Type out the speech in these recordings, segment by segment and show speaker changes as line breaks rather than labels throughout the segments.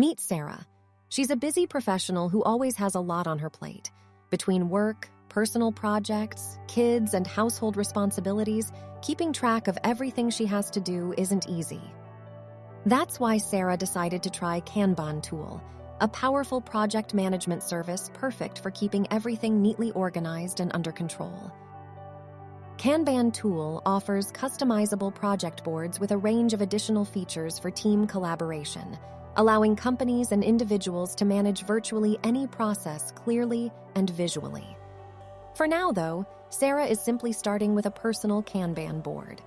Meet Sarah. She's a busy professional who always has a lot on her plate. Between work, personal projects, kids, and household responsibilities, keeping track of everything she has to do isn't easy. That's why Sarah decided to try Kanban Tool, a powerful project management service perfect for keeping everything neatly organized and under control. Kanban Tool offers customizable project boards with a range of additional features for team collaboration, allowing companies and individuals to manage virtually any process clearly and visually. For now, though, Sarah is simply starting with a personal Kanban board.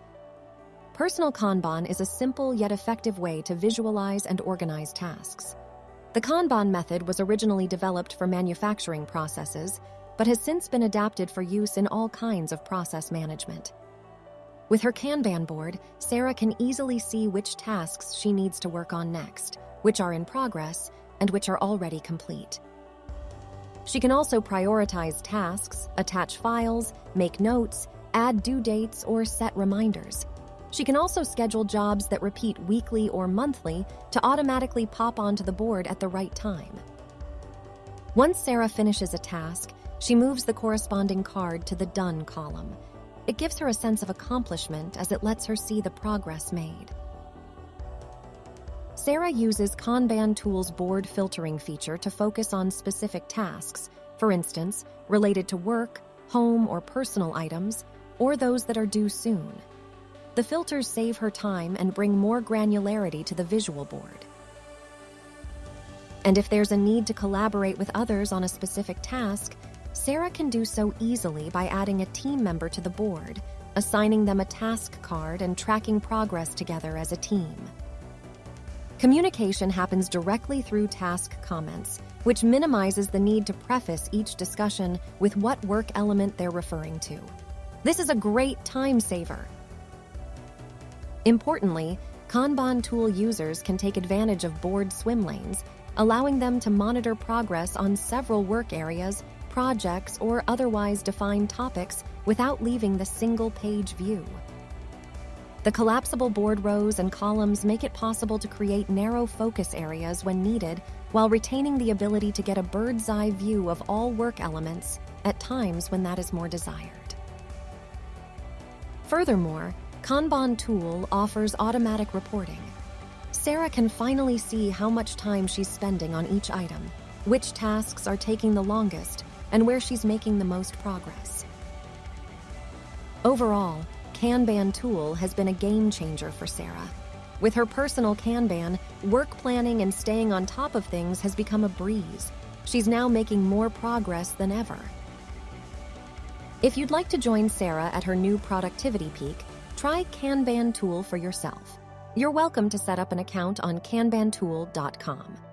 Personal Kanban is a simple yet effective way to visualize and organize tasks. The Kanban method was originally developed for manufacturing processes but has since been adapted for use in all kinds of process management. With her Kanban board, Sarah can easily see which tasks she needs to work on next, which are in progress, and which are already complete. She can also prioritize tasks, attach files, make notes, add due dates, or set reminders. She can also schedule jobs that repeat weekly or monthly to automatically pop onto the board at the right time. Once Sarah finishes a task, she moves the corresponding card to the Done column. It gives her a sense of accomplishment as it lets her see the progress made. Sarah uses Kanban Tool's board filtering feature to focus on specific tasks, for instance, related to work, home, or personal items, or those that are due soon. The filters save her time and bring more granularity to the visual board. And if there's a need to collaborate with others on a specific task, Sarah can do so easily by adding a team member to the board, assigning them a task card, and tracking progress together as a team. Communication happens directly through task comments, which minimizes the need to preface each discussion with what work element they're referring to. This is a great time saver. Importantly, Kanban tool users can take advantage of board swim lanes, allowing them to monitor progress on several work areas projects, or otherwise defined topics without leaving the single page view. The collapsible board rows and columns make it possible to create narrow focus areas when needed while retaining the ability to get a bird's eye view of all work elements at times when that is more desired. Furthermore, Kanban Tool offers automatic reporting. Sarah can finally see how much time she's spending on each item, which tasks are taking the longest, and where she's making the most progress. Overall, Kanban Tool has been a game changer for Sarah. With her personal Kanban, work planning and staying on top of things has become a breeze. She's now making more progress than ever. If you'd like to join Sarah at her new productivity peak, try Kanban Tool for yourself. You're welcome to set up an account on kanbantool.com.